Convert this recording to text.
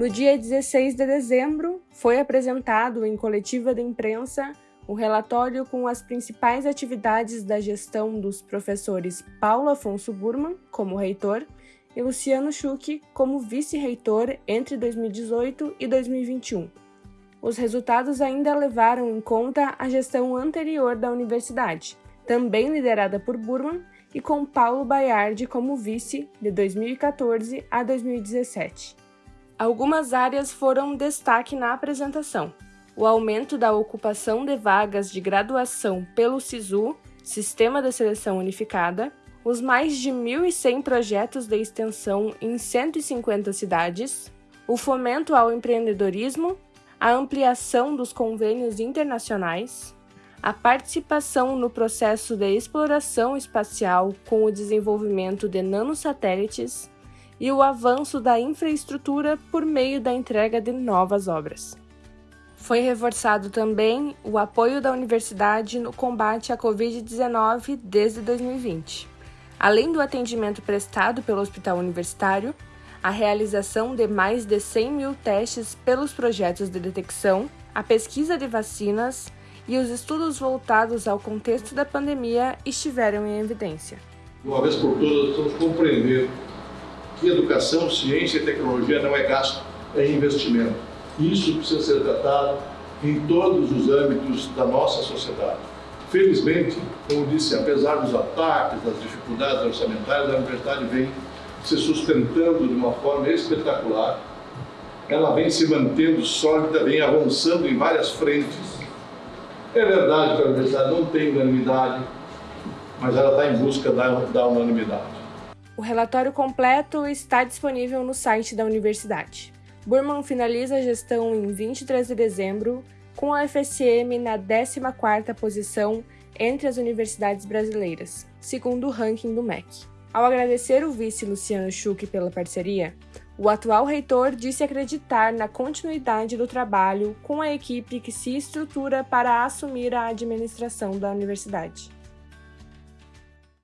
No dia 16 de dezembro, foi apresentado em coletiva de imprensa o relatório com as principais atividades da gestão dos professores Paulo Afonso Burman, como reitor, e Luciano Schuch, como vice-reitor entre 2018 e 2021. Os resultados ainda levaram em conta a gestão anterior da universidade, também liderada por Burman e com Paulo Baiardi como vice de 2014 a 2017. Algumas áreas foram destaque na apresentação, o aumento da ocupação de vagas de graduação pelo SISU, Sistema de Seleção Unificada, os mais de 1.100 projetos de extensão em 150 cidades, o fomento ao empreendedorismo, a ampliação dos convênios internacionais, a participação no processo de exploração espacial com o desenvolvimento de nanosatélites e o avanço da infraestrutura por meio da entrega de novas obras. Foi reforçado também o apoio da universidade no combate à Covid-19 desde 2020. Além do atendimento prestado pelo Hospital Universitário, a realização de mais de 100 mil testes pelos projetos de detecção, a pesquisa de vacinas e os estudos voltados ao contexto da pandemia estiveram em evidência. Uma vez por todas, vamos compreender que educação, ciência e tecnologia não é gasto, é investimento isso precisa ser tratado em todos os âmbitos da nossa sociedade. Felizmente, como disse, apesar dos ataques, das dificuldades orçamentárias, a universidade vem se sustentando de uma forma espetacular. Ela vem se mantendo sólida, vem avançando em várias frentes. É verdade que a universidade não tem unanimidade, mas ela está em busca da, da unanimidade. O relatório completo está disponível no site da universidade. Burman finaliza a gestão em 23 de dezembro, com a FSM na 14ª posição entre as universidades brasileiras, segundo o ranking do MEC. Ao agradecer o vice Luciano Schuch pela parceria, o atual reitor disse acreditar na continuidade do trabalho com a equipe que se estrutura para assumir a administração da universidade.